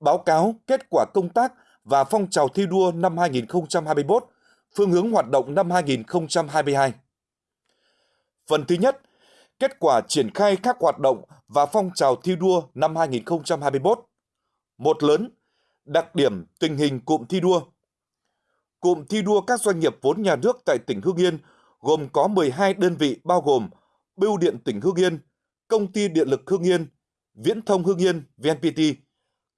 báo cáo kết quả công tác và phong trào thi đua năm 2021, phương hướng hoạt động năm 2022. Phần thứ nhất, kết quả triển khai các hoạt động và phong trào thi đua năm 2021. Một lớn, đặc điểm tình hình cụm thi đua. Cụm thi đua các doanh nghiệp vốn nhà nước tại tỉnh Hưng Yên gồm có 12 đơn vị bao gồm Bưu điện tỉnh Hưng Yên, Công ty Điện lực Hưng Yên, Viễn thông Hưng Yên VNPT,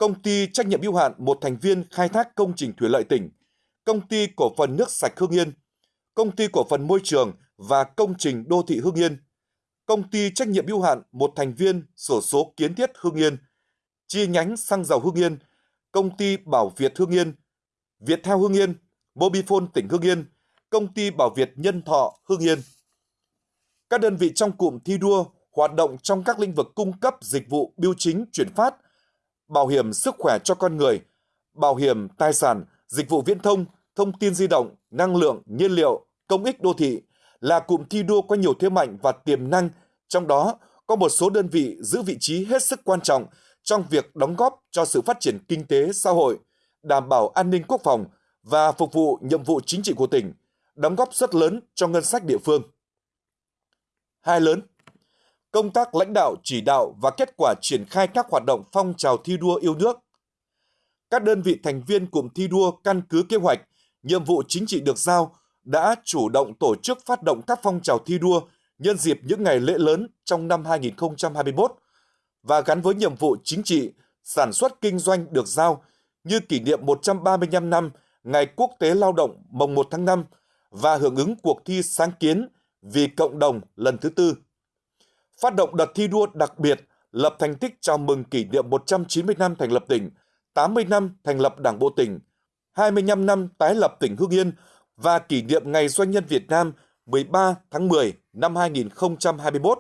Công ty trách nhiệm hữu hạn một thành viên khai thác công trình thủy lợi tỉnh, Công ty cổ phần nước sạch Hương Yên, Công ty cổ phần môi trường và công trình đô thị Hương Yên, Công ty trách nhiệm hữu hạn một thành viên sổ số kiến thiết Hương Yên, chi nhánh xăng dầu Hương Yên, Công ty Bảo Việt Hương Yên, Việt Theo Hương Yên, Mobifone tỉnh Hương Yên, Công ty Bảo Việt Nhân Thọ Hương Yên. Các đơn vị trong cụm thi đua hoạt động trong các lĩnh vực cung cấp dịch vụ biêu chính chuyển phát, bảo hiểm sức khỏe cho con người, bảo hiểm tài sản, dịch vụ viễn thông, thông tin di động, năng lượng, nhiên liệu, công ích đô thị là cụm thi đua có nhiều thế mạnh và tiềm năng, trong đó có một số đơn vị giữ vị trí hết sức quan trọng trong việc đóng góp cho sự phát triển kinh tế xã hội, đảm bảo an ninh quốc phòng và phục vụ nhiệm vụ chính trị của tỉnh, đóng góp rất lớn cho ngân sách địa phương. Hai lớn, công tác lãnh đạo chỉ đạo và kết quả triển khai các hoạt động phong trào thi đua yêu nước. Các đơn vị thành viên cụm thi đua căn cứ kế hoạch, nhiệm vụ chính trị được giao đã chủ động tổ chức phát động các phong trào thi đua nhân dịp những ngày lễ lớn trong năm 2021 và gắn với nhiệm vụ chính trị, sản xuất kinh doanh được giao như kỷ niệm 135 năm Ngày Quốc tế Lao động mồng 1 tháng 5 và hưởng ứng cuộc thi sáng kiến vì cộng đồng lần thứ tư. Phát động đợt thi đua đặc biệt lập thành tích chào mừng kỷ niệm 190 năm thành lập tỉnh, 80 năm thành lập Đảng bộ tỉnh, 25 năm tái lập tỉnh Hưng Yên và kỷ niệm Ngày Doanh nhân Việt Nam 13 tháng 10 năm 2021.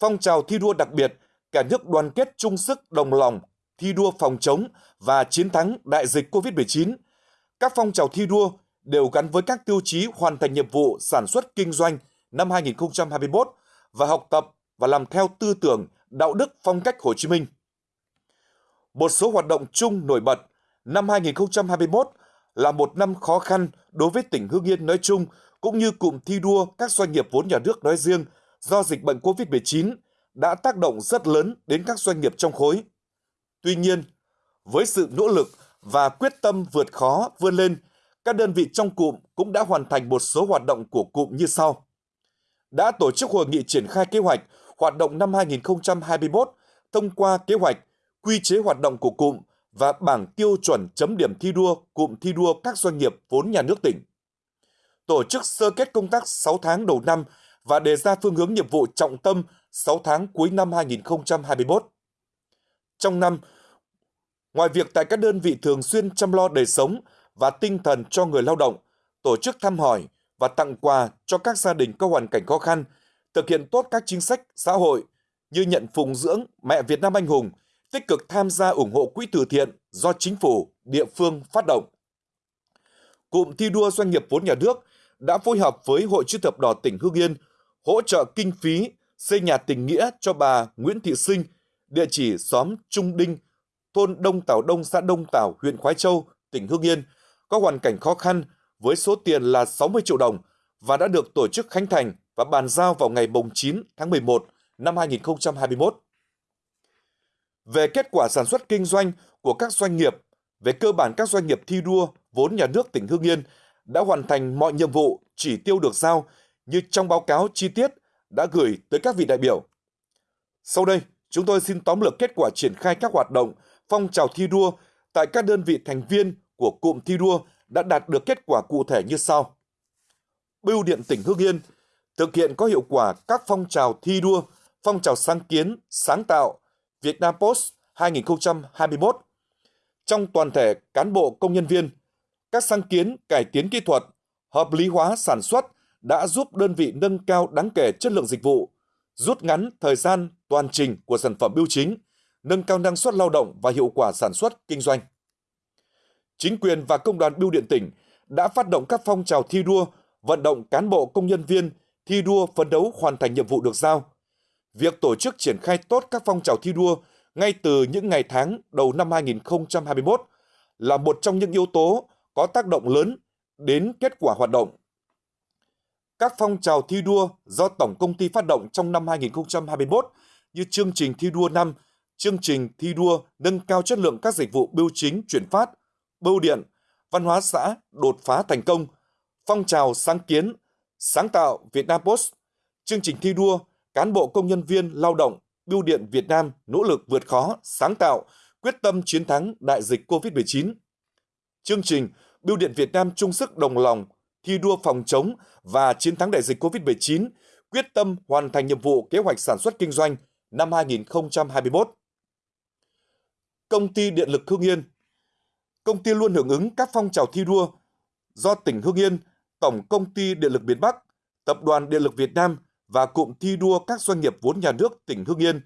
Phong trào thi đua đặc biệt, cả nước đoàn kết chung sức đồng lòng, thi đua phòng chống và chiến thắng đại dịch COVID-19. Các phong trào thi đua đều gắn với các tiêu chí hoàn thành nhiệm vụ sản xuất kinh doanh năm 2021 và học tập và làm theo tư tưởng, đạo đức phong cách Hồ Chí Minh. Một số hoạt động chung nổi bật, năm 2021 là một năm khó khăn đối với tỉnh Hưng Yên nói chung cũng như cụm thi đua các doanh nghiệp vốn nhà nước nói riêng do dịch bệnh COVID-19 đã tác động rất lớn đến các doanh nghiệp trong khối. Tuy nhiên, với sự nỗ lực và quyết tâm vượt khó vươn lên, các đơn vị trong cụm cũng đã hoàn thành một số hoạt động của cụm như sau. Đã tổ chức hội nghị triển khai kế hoạch hoạt động năm 2021 thông qua kế hoạch, quy chế hoạt động của cụm và bảng tiêu chuẩn chấm điểm thi đua cụm thi đua các doanh nghiệp vốn nhà nước tỉnh. Tổ chức sơ kết công tác 6 tháng đầu năm và đề ra phương hướng nhiệm vụ trọng tâm 6 tháng cuối năm 2021. Trong năm, ngoài việc tại các đơn vị thường xuyên chăm lo đời sống và tinh thần cho người lao động, tổ chức thăm hỏi và tặng quà cho các gia đình có hoàn cảnh khó khăn, thực hiện tốt các chính sách xã hội như nhận phụng dưỡng mẹ Việt Nam anh hùng, tích cực tham gia ủng hộ quỹ từ thiện do chính phủ, địa phương phát động. Cụm thi đua doanh nghiệp vốn nhà nước đã phối hợp với Hội chữ thập đỏ tỉnh Hưng Yên hỗ trợ kinh phí xây nhà tình nghĩa cho bà Nguyễn Thị Sinh, địa chỉ xóm Trung Đinh, thôn Đông Tảo Đông, xã Đông Tảo, huyện Khói Châu, tỉnh Hưng Yên, có hoàn cảnh khó khăn với số tiền là 60 triệu đồng và đã được tổ chức khánh thành và bàn giao vào ngày 9 tháng 11 năm 2021. Về kết quả sản xuất kinh doanh của các doanh nghiệp, về cơ bản các doanh nghiệp thi đua vốn nhà nước tỉnh Hưng Yên đã hoàn thành mọi nhiệm vụ chỉ tiêu được giao như trong báo cáo chi tiết đã gửi tới các vị đại biểu. Sau đây, chúng tôi xin tóm lược kết quả triển khai các hoạt động phong trào thi đua tại các đơn vị thành viên của cụm thi đua đã đạt được kết quả cụ thể như sau. Bưu điện tỉnh Hưng Yên thực hiện có hiệu quả các phong trào thi đua, phong trào sáng kiến, sáng tạo, Việt Nam Post 2021. Trong toàn thể cán bộ công nhân viên, các sáng kiến cải tiến kỹ thuật, hợp lý hóa sản xuất đã giúp đơn vị nâng cao đáng kể chất lượng dịch vụ, rút ngắn thời gian toàn trình của sản phẩm bưu chính, nâng cao năng suất lao động và hiệu quả sản xuất kinh doanh. Chính quyền và công đoàn bưu điện tỉnh đã phát động các phong trào thi đua, vận động cán bộ công nhân viên thi đua phấn đấu hoàn thành nhiệm vụ được giao. Việc tổ chức triển khai tốt các phong trào thi đua ngay từ những ngày tháng đầu năm 2021 là một trong những yếu tố có tác động lớn đến kết quả hoạt động. Các phong trào thi đua do Tổng Công ty phát động trong năm 2021 như chương trình thi đua năm, chương trình thi đua nâng cao chất lượng các dịch vụ bưu chính chuyển phát, bưu điện, văn hóa xã đột phá thành công, phong trào sáng kiến, sáng tạo Việt Nam Post, chương trình thi đua cán bộ công nhân viên lao động Bưu điện Việt Nam nỗ lực vượt khó, sáng tạo, quyết tâm chiến thắng đại dịch COVID-19. Chương trình Bưu điện Việt Nam chung sức đồng lòng, thi đua phòng chống và chiến thắng đại dịch COVID-19, quyết tâm hoàn thành nhiệm vụ kế hoạch sản xuất kinh doanh năm 2021. Công ty Điện lực Hương Yên Công ty luôn hưởng ứng các phong trào thi đua do tỉnh Hương Yên, Tổng Công ty Điện lực miền Bắc, Tập đoàn Điện lực Việt Nam và cụm thi đua các doanh nghiệp vốn nhà nước tỉnh Hưng Yên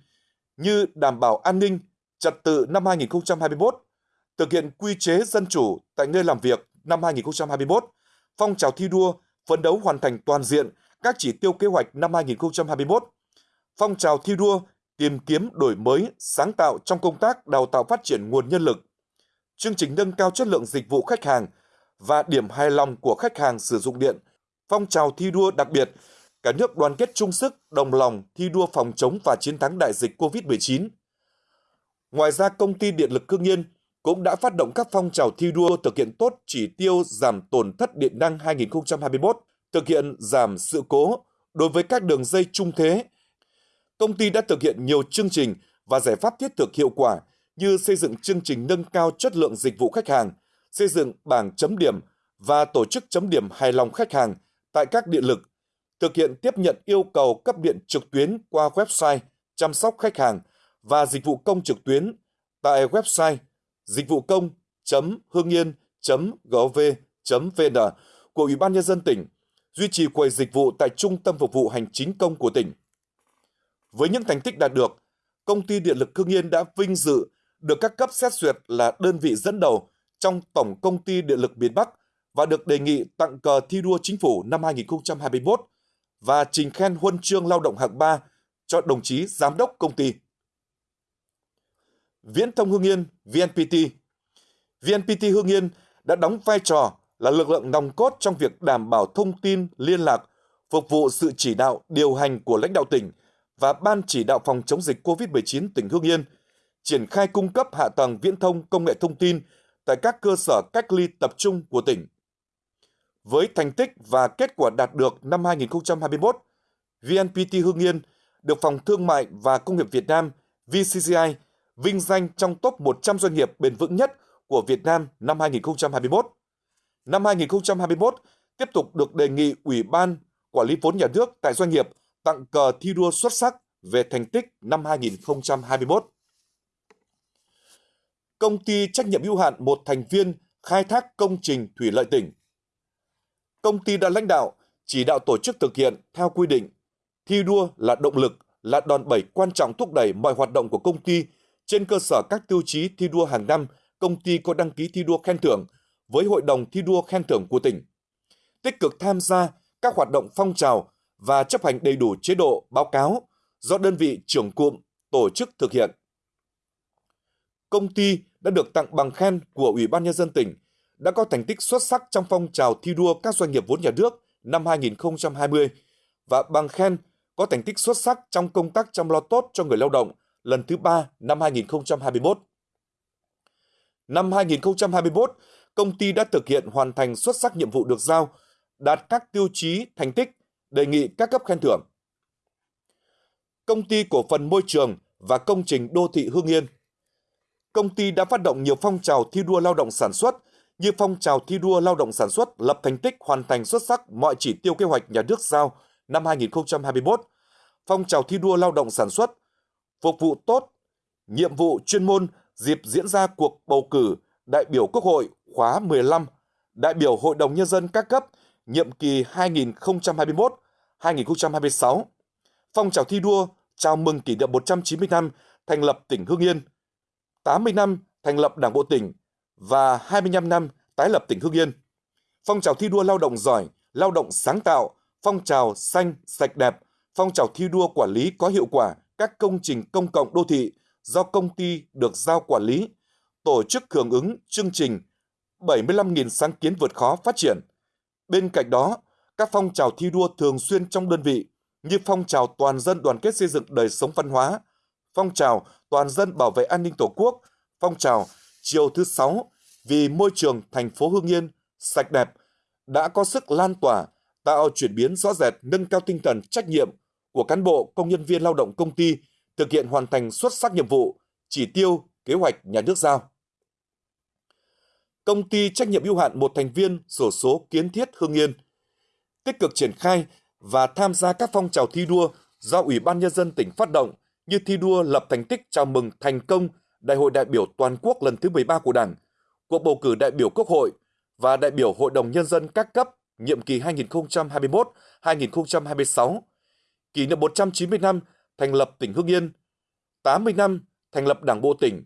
như đảm bảo an ninh, trật tự năm 2021, thực hiện quy chế dân chủ tại nơi làm việc năm 2021, phong trào thi đua phấn đấu hoàn thành toàn diện các chỉ tiêu kế hoạch năm 2021, phong trào thi đua tìm kiếm đổi mới, sáng tạo trong công tác đào tạo phát triển nguồn nhân lực, chương trình nâng cao chất lượng dịch vụ khách hàng và điểm hài lòng của khách hàng sử dụng điện, phong trào thi đua đặc biệt cả nước đoàn kết chung sức, đồng lòng thi đua phòng chống và chiến thắng đại dịch COVID-19. Ngoài ra, công ty Điện lực Hưng Yên cũng đã phát động các phong trào thi đua thực hiện tốt chỉ tiêu giảm tổn thất điện năng 2021, thực hiện giảm sự cố đối với các đường dây trung thế. Công ty đã thực hiện nhiều chương trình và giải pháp thiết thực hiệu quả như xây dựng chương trình nâng cao chất lượng dịch vụ khách hàng, xây dựng bảng chấm điểm và tổ chức chấm điểm hài lòng khách hàng tại các điện lực thực hiện tiếp nhận yêu cầu cấp điện trực tuyến qua website chăm sóc khách hàng và dịch vụ công trực tuyến tại website dịch vụ công hương yên gov vn của Ủy ban Nhân dân tỉnh, duy trì quầy dịch vụ tại Trung tâm Phục vụ Hành chính công của tỉnh. Với những thành tích đạt được, Công ty Điện lực hương Yên đã vinh dự được các cấp xét duyệt là đơn vị dẫn đầu trong Tổng Công ty Điện lực miền Bắc và được đề nghị tặng cờ thi đua chính phủ năm 2021 và trình khen huân chương lao động hạng 3 cho đồng chí giám đốc công ty. Viễn thông hương Yên, VNPT VNPT hương Yên đã đóng vai trò là lực lượng nòng cốt trong việc đảm bảo thông tin liên lạc, phục vụ sự chỉ đạo, điều hành của lãnh đạo tỉnh và Ban chỉ đạo phòng chống dịch COVID-19 tỉnh hương Yên, triển khai cung cấp hạ tầng viễn thông công nghệ thông tin tại các cơ sở cách ly tập trung của tỉnh. Với thành tích và kết quả đạt được năm 2021, VNPT Hưng Yên được Phòng Thương mại và Công nghiệp Việt Nam VCCI vinh danh trong top 100 doanh nghiệp bền vững nhất của Việt Nam năm 2021. Năm 2021, tiếp tục được đề nghị Ủy ban Quản lý vốn nhà nước tại doanh nghiệp tặng cờ thi đua xuất sắc về thành tích năm 2021. Công ty trách nhiệm hữu hạn một thành viên khai thác công trình thủy lợi tỉnh công ty đã lãnh đạo, chỉ đạo tổ chức thực hiện theo quy định. Thi đua là động lực, là đòn bẩy quan trọng thúc đẩy mọi hoạt động của công ty trên cơ sở các tiêu chí thi đua hàng năm, công ty có đăng ký thi đua khen thưởng với Hội đồng thi đua khen thưởng của tỉnh. Tích cực tham gia các hoạt động phong trào và chấp hành đầy đủ chế độ báo cáo do đơn vị trưởng cụm tổ chức thực hiện. Công ty đã được tặng bằng khen của Ủy ban Nhân dân tỉnh đã có thành tích xuất sắc trong phong trào thi đua các doanh nghiệp vốn nhà nước năm 2020 và bằng khen có thành tích xuất sắc trong công tác chăm lo tốt cho người lao động lần thứ ba năm 2021. Năm 2021, công ty đã thực hiện hoàn thành xuất sắc nhiệm vụ được giao, đạt các tiêu chí thành tích, đề nghị các cấp khen thưởng. Công ty cổ phần môi trường và công trình đô thị Hương Yên. Công ty đã phát động nhiều phong trào thi đua lao động sản xuất như phong trào thi đua lao động sản xuất lập thành tích hoàn thành xuất sắc mọi chỉ tiêu kế hoạch nhà nước giao năm 2021, phong trào thi đua lao động sản xuất, phục vụ tốt, nhiệm vụ chuyên môn dịp diễn ra cuộc bầu cử đại biểu Quốc hội khóa 15, đại biểu Hội đồng Nhân dân các cấp nhiệm kỳ 2021-2026, phong trào thi đua chào mừng kỷ niệm 190 năm thành lập tỉnh Hưng Yên, 80 năm thành lập Đảng bộ tỉnh và 25 năm tái lập tỉnh Hưng Yên. Phong trào thi đua lao động giỏi, lao động sáng tạo, phong trào xanh, sạch đẹp, phong trào thi đua quản lý có hiệu quả các công trình công cộng đô thị do công ty được giao quản lý, tổ chức hưởng ứng chương trình 75.000 sáng kiến vượt khó phát triển. Bên cạnh đó, các phong trào thi đua thường xuyên trong đơn vị như phong trào toàn dân đoàn kết xây dựng đời sống văn hóa, phong trào toàn dân bảo vệ an ninh Tổ quốc, phong trào chiều thứ sáu vì môi trường thành phố Hương Yên sạch đẹp đã có sức lan tỏa, tạo chuyển biến rõ rệt nâng cao tinh thần trách nhiệm của cán bộ công nhân viên lao động công ty thực hiện hoàn thành xuất sắc nhiệm vụ, chỉ tiêu, kế hoạch nhà nước giao. Công ty trách nhiệm hữu hạn một thành viên sổ số kiến thiết Hương Yên tích cực triển khai và tham gia các phong trào thi đua do Ủy ban Nhân dân tỉnh phát động như thi đua lập thành tích chào mừng thành công Đại hội đại biểu toàn quốc lần thứ 13 của Đảng, cuộc bầu cử đại biểu Quốc hội và đại biểu Hội đồng Nhân dân các cấp nhiệm kỳ 2021-2026, kỷ niệm 190 năm thành lập tỉnh Hưng Yên, 80 năm thành lập Đảng bộ tỉnh,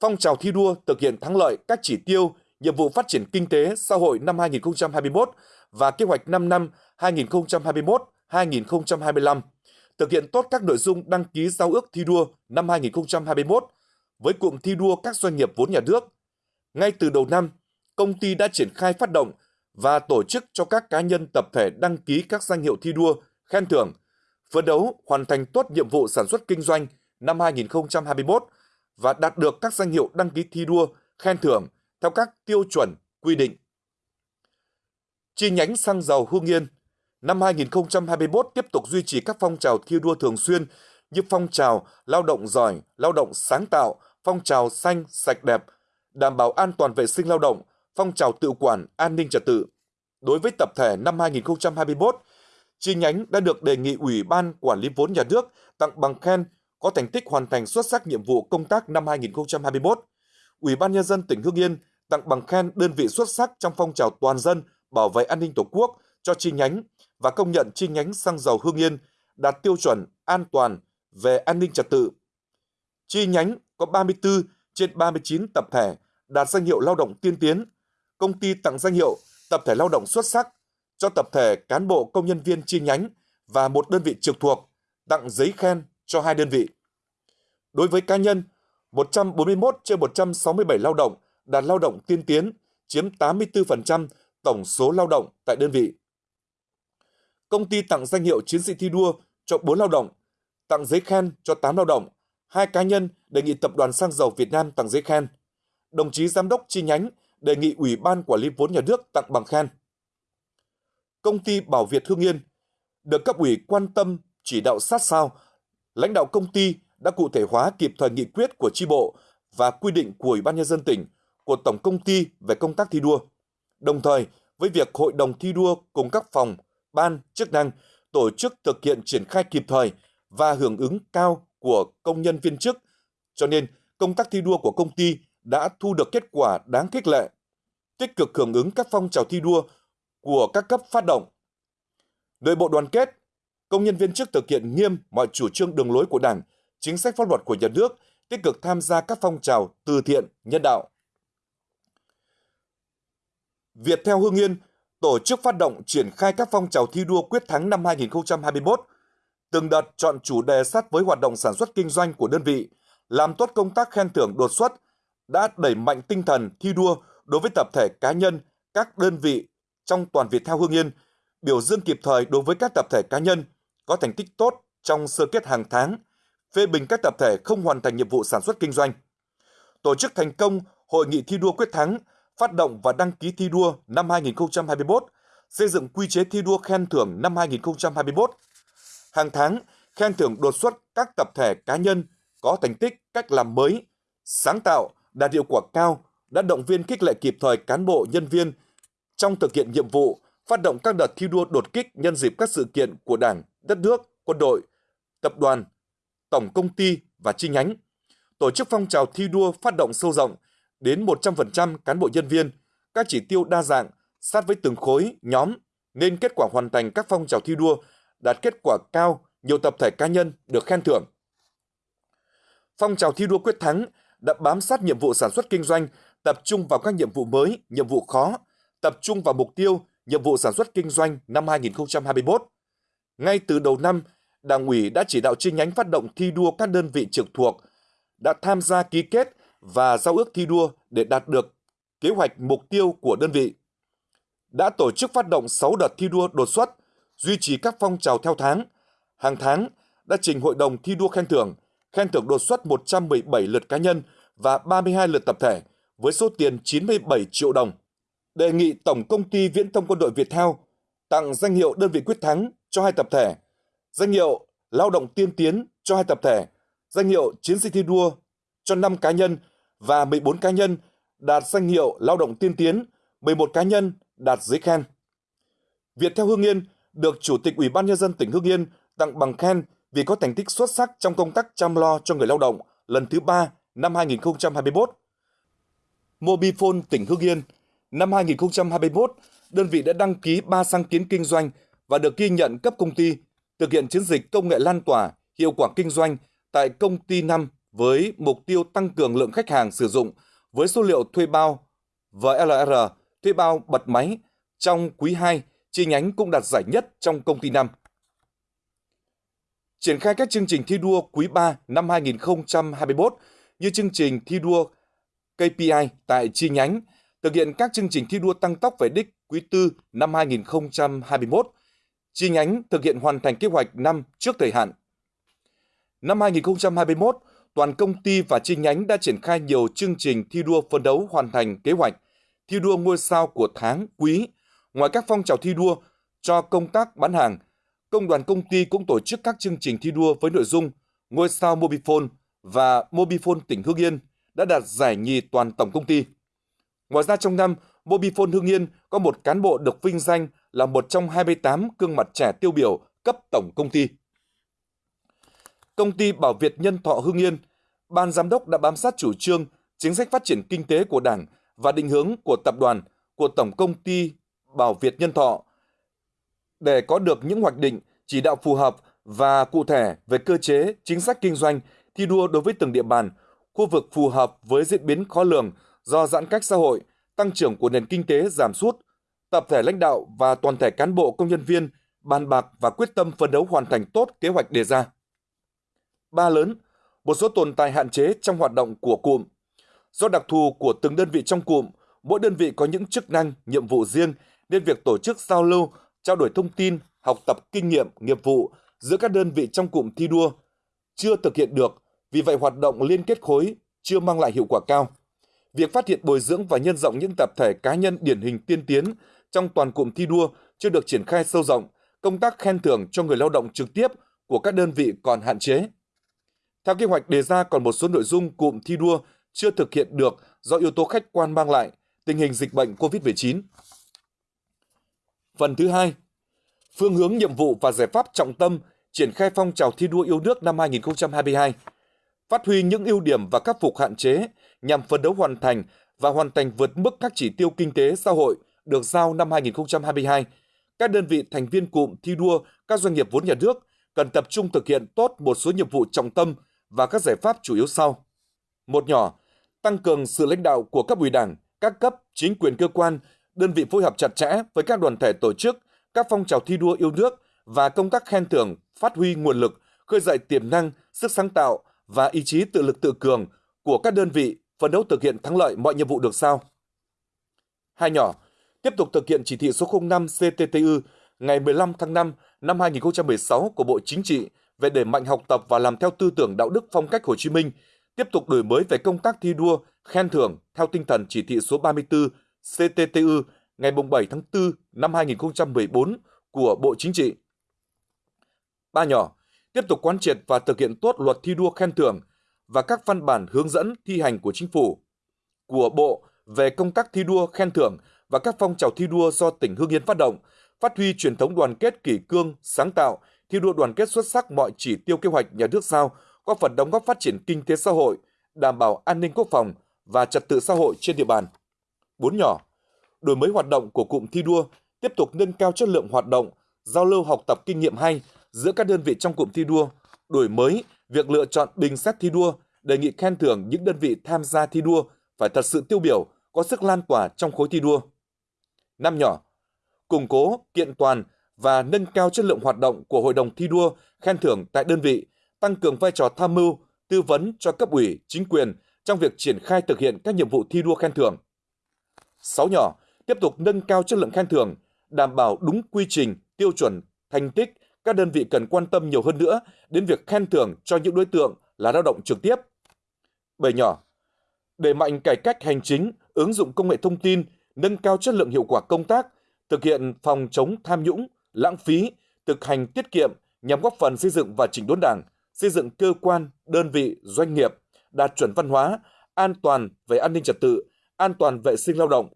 phong trào thi đua thực hiện thắng lợi các chỉ tiêu, nhiệm vụ phát triển kinh tế xã hội năm 2021 và kế hoạch 5 năm 2021-2025, thực hiện tốt các nội dung đăng ký giao ước thi đua năm 2021 với cụm thi đua các doanh nghiệp vốn nhà nước. Ngay từ đầu năm, công ty đã triển khai phát động và tổ chức cho các cá nhân tập thể đăng ký các danh hiệu thi đua, khen thưởng, phấn đấu hoàn thành tốt nhiệm vụ sản xuất kinh doanh năm 2021 và đạt được các danh hiệu đăng ký thi đua, khen thưởng theo các tiêu chuẩn quy định. Chi nhánh xăng dầu Hương Yên năm 2021 tiếp tục duy trì các phong trào thi đua thường xuyên như phong trào lao động giỏi, lao động sáng tạo, phong trào xanh, sạch đẹp, đảm bảo an toàn vệ sinh lao động, phong trào tự quản, an ninh trật tự. Đối với tập thể năm 2021, chi nhánh đã được đề nghị Ủy ban Quản lý vốn nhà nước tặng bằng khen có thành tích hoàn thành xuất sắc nhiệm vụ công tác năm 2021. Ủy ban Nhân dân tỉnh Hưng Yên tặng bằng khen đơn vị xuất sắc trong phong trào toàn dân bảo vệ an ninh Tổ quốc cho chi nhánh và công nhận chi nhánh xăng dầu Hương Yên đạt tiêu chuẩn an toàn về an ninh trật tự. Chi nhánh có 34 trên 39 tập thể đạt danh hiệu lao động tiên tiến. Công ty tặng danh hiệu tập thể lao động xuất sắc cho tập thể cán bộ công nhân viên chi nhánh và một đơn vị trực thuộc tặng giấy khen cho hai đơn vị. Đối với cá nhân, 141 trên 167 lao động đạt lao động tiên tiến, chiếm 84% tổng số lao động tại đơn vị. Công ty tặng danh hiệu chiến sĩ thi đua cho 4 lao động, tặng giấy khen cho 8 lao động, hai cá nhân đề nghị Tập đoàn Xăng dầu Việt Nam tặng giấy khen. Đồng chí Giám đốc chi nhánh đề nghị Ủy ban Quản lý vốn nhà nước tặng bằng khen. Công ty Bảo Việt Hương Yên được cấp ủy quan tâm chỉ đạo sát sao lãnh đạo công ty đã cụ thể hóa kịp thời nghị quyết của tri bộ và quy định của Ủy ban Nhân dân tỉnh, của Tổng Công ty về công tác thi đua. Đồng thời, với việc Hội đồng thi đua cùng các phòng, ban, chức năng tổ chức thực hiện triển khai kịp thời và hưởng ứng cao của công nhân viên chức, cho nên công tác thi đua của công ty đã thu được kết quả đáng khích lệ, tích cực hưởng ứng các phong trào thi đua của các cấp phát động. Nội bộ đoàn kết, công nhân viên chức thực hiện nghiêm mọi chủ trương đường lối của Đảng, chính sách pháp luật của nhà nước, tích cực tham gia các phong trào từ thiện, nhân đạo. Việt theo Hương Yên tổ chức phát động triển khai các phong trào thi đua quyết thắng năm 2021, từng đợt chọn chủ đề sát với hoạt động sản xuất kinh doanh của đơn vị, làm tốt công tác khen thưởng đột xuất, đã đẩy mạnh tinh thần thi đua đối với tập thể cá nhân, các đơn vị trong toàn Việt theo Hương Yên, biểu dương kịp thời đối với các tập thể cá nhân có thành tích tốt trong sơ kết hàng tháng, phê bình các tập thể không hoàn thành nhiệm vụ sản xuất kinh doanh. Tổ chức thành công Hội nghị thi đua quyết thắng, phát động và đăng ký thi đua năm 2021, xây dựng quy chế thi đua khen thưởng năm 2021. Hàng tháng, khen thưởng đột xuất các tập thể cá nhân có thành tích cách làm mới, sáng tạo, đạt hiệu quả cao, đã động viên khích lệ kịp thời cán bộ nhân viên trong thực hiện nhiệm vụ, phát động các đợt thi đua đột kích nhân dịp các sự kiện của Đảng, đất nước, quân đội, tập đoàn, tổng công ty và chi nhánh. Tổ chức phong trào thi đua phát động sâu rộng đến 100% cán bộ nhân viên, các chỉ tiêu đa dạng, sát với từng khối, nhóm, nên kết quả hoàn thành các phong trào thi đua đạt kết quả cao, nhiều tập thể cá nhân được khen thưởng. Phong trào thi đua quyết thắng đã bám sát nhiệm vụ sản xuất kinh doanh, tập trung vào các nhiệm vụ mới, nhiệm vụ khó, tập trung vào mục tiêu, nhiệm vụ sản xuất kinh doanh năm 2021. Ngay từ đầu năm, Đảng ủy đã chỉ đạo chi nhánh phát động thi đua các đơn vị trực thuộc đã tham gia ký kết và giao ước thi đua để đạt được kế hoạch mục tiêu của đơn vị. Đã tổ chức phát động 6 đợt thi đua đột xuất, duy trì các phong trào theo tháng. Hàng tháng đã trình hội đồng thi đua khen thưởng, khen thưởng đột xuất 117 lượt cá nhân và 32 lượt tập thể với số tiền 97 triệu đồng. Đề nghị Tổng Công ty Viễn thông Quân đội Việt Theo tặng danh hiệu đơn vị quyết thắng cho hai tập thể, danh hiệu lao động tiên tiến cho hai tập thể, danh hiệu chiến sĩ thi đua cho 5 cá nhân và 14 cá nhân đạt danh hiệu lao động tiên tiến, 11 cá nhân đạt giấy khen. Việt theo Hương Yên được Chủ tịch Ủy ban Nhân dân tỉnh Hương Yên tặng bằng khen vì có thành tích xuất sắc trong công tác chăm lo cho người lao động lần thứ ba năm 2021. Mobifone tỉnh Hương Yên năm 2021, đơn vị đã đăng ký 3 sáng kiến kinh doanh và được ghi nhận cấp công ty thực hiện chiến dịch công nghệ lan tỏa hiệu quả kinh doanh tại công ty 5 với mục tiêu tăng cường lượng khách hàng sử dụng với số liệu thuê bao VLR, thuê bao bật máy trong quý 2, chi nhánh cũng đạt giải nhất trong công ty năm Triển khai các chương trình thi đua quý 3 năm 2021 như chương trình thi đua KPI tại chi nhánh, thực hiện các chương trình thi đua tăng tốc về đích quý 4 năm 2021, chi nhánh thực hiện hoàn thành kế hoạch năm trước thời hạn. Năm 2021, toàn công ty và chi nhánh đã triển khai nhiều chương trình thi đua phấn đấu hoàn thành kế hoạch thi đua ngôi sao của tháng, quý. Ngoài các phong trào thi đua cho công tác bán hàng, công đoàn công ty cũng tổ chức các chương trình thi đua với nội dung ngôi sao Mobifone và Mobifone tỉnh Hương Yên đã đạt giải nhì toàn tổng công ty. Ngoài ra trong năm, Mobifone Hương Yên có một cán bộ được vinh danh là một trong 28 gương mặt trẻ tiêu biểu cấp tổng công ty. Công ty Bảo Việt Nhân Thọ Hương Yên, ban giám đốc đã bám sát chủ trương, chính sách phát triển kinh tế của Đảng và định hướng của tập đoàn của Tổng công ty Bảo Việt Nhân Thọ để có được những hoạch định, chỉ đạo phù hợp và cụ thể về cơ chế, chính sách kinh doanh, thi đua đối với từng địa bàn, khu vực phù hợp với diễn biến khó lường do giãn cách xã hội, tăng trưởng của nền kinh tế giảm sút, tập thể lãnh đạo và toàn thể cán bộ công nhân viên bàn bạc và quyết tâm phấn đấu hoàn thành tốt kế hoạch đề ra. Ba lớn, một số tồn tại hạn chế trong hoạt động của cụm. Do đặc thù của từng đơn vị trong cụm, mỗi đơn vị có những chức năng, nhiệm vụ riêng nên việc tổ chức giao lưu, trao đổi thông tin, học tập kinh nghiệm, nghiệp vụ giữa các đơn vị trong cụm thi đua chưa thực hiện được, vì vậy hoạt động liên kết khối chưa mang lại hiệu quả cao. Việc phát hiện bồi dưỡng và nhân rộng những tập thể cá nhân điển hình tiên tiến trong toàn cụm thi đua chưa được triển khai sâu rộng, công tác khen thưởng cho người lao động trực tiếp của các đơn vị còn hạn chế. Theo kế hoạch đề ra còn một số nội dung cụm thi đua chưa thực hiện được do yếu tố khách quan mang lại tình hình dịch bệnh COVID-19. Phần thứ hai, phương hướng nhiệm vụ và giải pháp trọng tâm triển khai phong trào thi đua yêu nước năm 2022, phát huy những ưu điểm và khắc phục hạn chế nhằm phấn đấu hoàn thành và hoàn thành vượt mức các chỉ tiêu kinh tế xã hội được giao năm 2022. Các đơn vị thành viên cụm thi đua các doanh nghiệp vốn nhà nước cần tập trung thực hiện tốt một số nhiệm vụ trọng tâm và các giải pháp chủ yếu sau. Một nhỏ, tăng cường sự lãnh đạo của cấp ủy đảng, các cấp, chính quyền cơ quan, đơn vị phối hợp chặt chẽ với các đoàn thể tổ chức, các phong trào thi đua yêu nước và công tác khen thưởng, phát huy nguồn lực, khơi dậy tiềm năng, sức sáng tạo và ý chí tự lực tự cường của các đơn vị phấn đấu thực hiện thắng lợi mọi nhiệm vụ được sao. Hai nhỏ, tiếp tục thực hiện chỉ thị số 05 CTTU ngày 15 tháng 5 năm 2016 của Bộ Chính trị về đẩy mạnh học tập và làm theo tư tưởng đạo đức phong cách Hồ Chí Minh, tiếp tục đổi mới về công tác thi đua, khen thưởng theo tinh thần chỉ thị số 34 CTTU ngày 7 tháng 4 năm 2014 của Bộ Chính trị. Ba nhỏ, tiếp tục quán triệt và thực hiện tốt luật thi đua khen thưởng và các văn bản hướng dẫn thi hành của Chính phủ, của Bộ về công tác thi đua khen thưởng và các phong trào thi đua do tỉnh Hương Yên phát động, phát huy truyền thống đoàn kết kỷ cương, sáng tạo, thi đua đoàn kết xuất sắc mọi chỉ tiêu kế hoạch nhà nước giao, góp phần đóng góp phát triển kinh tế xã hội, đảm bảo an ninh quốc phòng và trật tự xã hội trên địa bàn. Bốn nhỏ, đổi mới hoạt động của cụm thi đua, tiếp tục nâng cao chất lượng hoạt động, giao lưu học tập kinh nghiệm hay giữa các đơn vị trong cụm thi đua, đổi mới việc lựa chọn bình xét thi đua, đề nghị khen thưởng những đơn vị tham gia thi đua phải thật sự tiêu biểu, có sức lan tỏa trong khối thi đua. Năm nhỏ, củng cố, kiện toàn và nâng cao chất lượng hoạt động của hội đồng thi đua, khen thưởng tại đơn vị, tăng cường vai trò tham mưu, tư vấn cho cấp ủy, chính quyền trong việc triển khai thực hiện các nhiệm vụ thi đua khen thưởng. 6 nhỏ, tiếp tục nâng cao chất lượng khen thưởng, đảm bảo đúng quy trình, tiêu chuẩn, thành tích, các đơn vị cần quan tâm nhiều hơn nữa đến việc khen thưởng cho những đối tượng là lao động trực tiếp. 7 nhỏ, đẩy mạnh cải cách hành chính, ứng dụng công nghệ thông tin, nâng cao chất lượng hiệu quả công tác, thực hiện phòng chống tham nhũng, lãng phí, thực hành tiết kiệm nhằm góp phần xây dựng và chỉnh đốn Đảng, xây dựng cơ quan, đơn vị, doanh nghiệp đạt chuẩn văn hóa, an toàn về an ninh trật tự, an toàn vệ sinh lao động,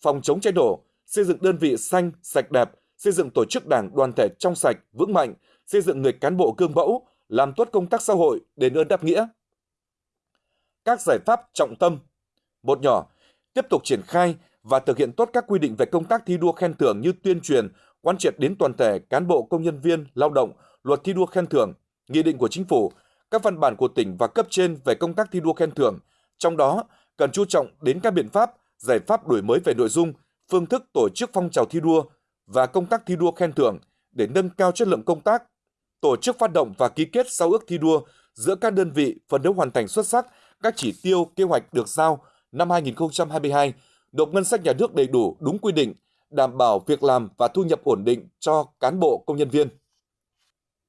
phòng chống cháy nổ, xây dựng đơn vị xanh, sạch đẹp, xây dựng tổ chức đảng đoàn thể trong sạch, vững mạnh, xây dựng người cán bộ gương mẫu, làm tốt công tác xã hội, đền ơn đáp nghĩa. Các giải pháp trọng tâm Một nhỏ, tiếp tục triển khai và thực hiện tốt các quy định về công tác thi đua khen thưởng như tuyên truyền, quán triệt đến toàn thể cán bộ công nhân viên, lao động, luật thi đua khen thưởng, nghị định của chính phủ, các văn bản của tỉnh và cấp trên về công tác thi đua khen thưởng, trong đó cần chú trọng đến các biện pháp, giải pháp đổi mới về nội dung, phương thức tổ chức phong trào thi đua và công tác thi đua khen thưởng để nâng cao chất lượng công tác, tổ chức phát động và ký kết giao ước thi đua giữa các đơn vị phấn đấu hoàn thành xuất sắc các chỉ tiêu kế hoạch được giao năm 2022, nộp ngân sách nhà nước đầy đủ đúng quy định, đảm bảo việc làm và thu nhập ổn định cho cán bộ công nhân viên.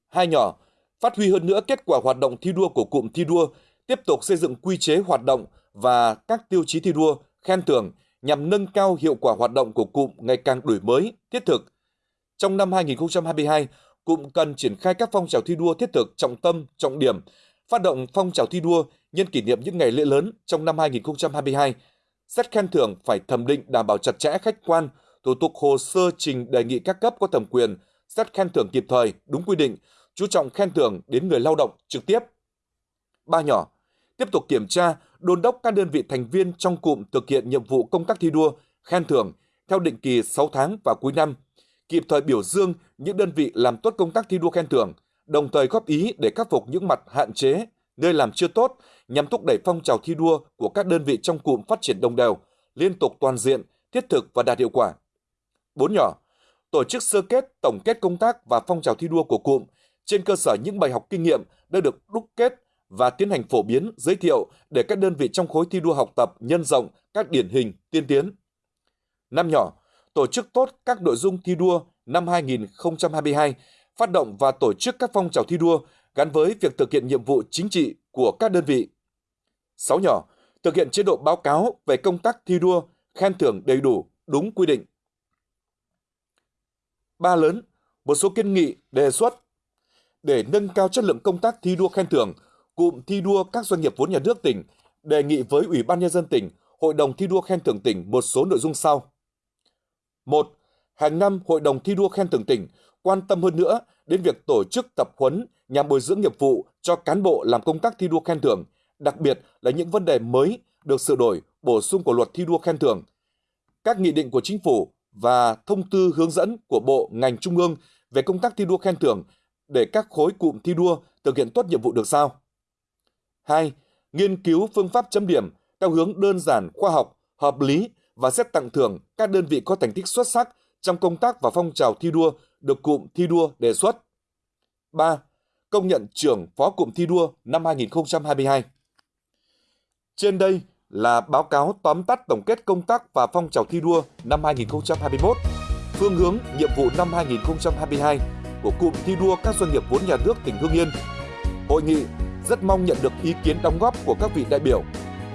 Hai nhỏ, phát huy hơn nữa kết quả hoạt động thi đua của cụm thi đua, tiếp tục xây dựng quy chế hoạt động và các tiêu chí thi đua, khen thưởng nhằm nâng cao hiệu quả hoạt động của cụm ngày càng đổi mới, thiết thực. Trong năm 2022, cụm cần triển khai các phong trào thi đua thiết thực trọng tâm, trọng điểm, phát động phong trào thi đua nhân kỷ niệm những ngày lễ lớn trong năm 2022. Xét khen thưởng phải thẩm định đảm bảo chặt chẽ khách quan, thủ tục hồ sơ trình đề nghị các cấp có thẩm quyền, xét khen thưởng kịp thời, đúng quy định, chú trọng khen thưởng đến người lao động trực tiếp. Ba nhỏ, tiếp tục kiểm tra, đôn đốc các đơn vị thành viên trong cụm thực hiện nhiệm vụ công tác thi đua, khen thưởng theo định kỳ 6 tháng và cuối năm, kịp thời biểu dương những đơn vị làm tốt công tác thi đua khen thưởng, đồng thời góp ý để khắc phục những mặt hạn chế, nơi làm chưa tốt nhằm thúc đẩy phong trào thi đua của các đơn vị trong cụm phát triển đồng đều, liên tục toàn diện, thiết thực và đạt hiệu quả. Bốn nhỏ, tổ chức sơ kết, tổng kết công tác và phong trào thi đua của cụm trên cơ sở những bài học kinh nghiệm đã được đúc kết và tiến hành phổ biến, giới thiệu để các đơn vị trong khối thi đua học tập nhân rộng các điển hình tiên tiến. Năm nhỏ, tổ chức tốt các nội dung thi đua năm 2022, phát động và tổ chức các phong trào thi đua gắn với việc thực hiện nhiệm vụ chính trị của các đơn vị. Sáu nhỏ, thực hiện chế độ báo cáo về công tác thi đua, khen thưởng đầy đủ, đúng quy định. Ba lớn, một số kiến nghị, đề xuất để nâng cao chất lượng công tác thi đua khen thưởng, cụm thi đua các doanh nghiệp vốn nhà nước tỉnh đề nghị với Ủy ban nhân dân tỉnh, Hội đồng thi đua khen thưởng tỉnh một số nội dung sau. Một, hàng năm Hội đồng thi đua khen thưởng tỉnh quan tâm hơn nữa đến việc tổ chức tập huấn nhằm bồi dưỡng nghiệp vụ cho cán bộ làm công tác thi đua khen thưởng, đặc biệt là những vấn đề mới được sửa đổi, bổ sung của luật thi đua khen thưởng. Các nghị định của chính phủ và thông tư hướng dẫn của Bộ ngành Trung ương về công tác thi đua khen thưởng để các khối cụm thi đua thực hiện tốt nhiệm vụ được sao. 2. Nghiên cứu phương pháp chấm điểm theo hướng đơn giản, khoa học, hợp lý và xét tặng thưởng các đơn vị có thành tích xuất sắc trong công tác và phong trào thi đua được cụm thi đua đề xuất. 3. Công nhận trưởng phó cụm thi đua năm 2022. Trên đây là báo cáo tóm tắt tổng kết công tác và phong trào thi đua năm 2021, phương hướng nhiệm vụ năm 2022 của cụm thi đua các doanh nghiệp vốn nhà nước tỉnh Hưng Yên. Hội nghị rất mong nhận được ý kiến đóng góp của các vị đại biểu,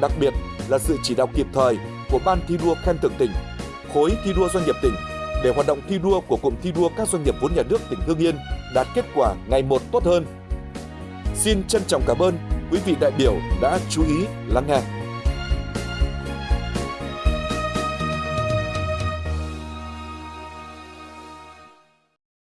đặc biệt là sự chỉ đạo kịp thời của Ban thi đua khen thưởng tỉnh, khối thi đua doanh nghiệp tỉnh để hoạt động thi đua của cụm thi đua các doanh nghiệp vốn nhà nước tỉnh Hưng Yên đạt kết quả ngày một tốt hơn. Xin trân trọng cảm ơn quý vị đại biểu đã chú ý lắng nghe.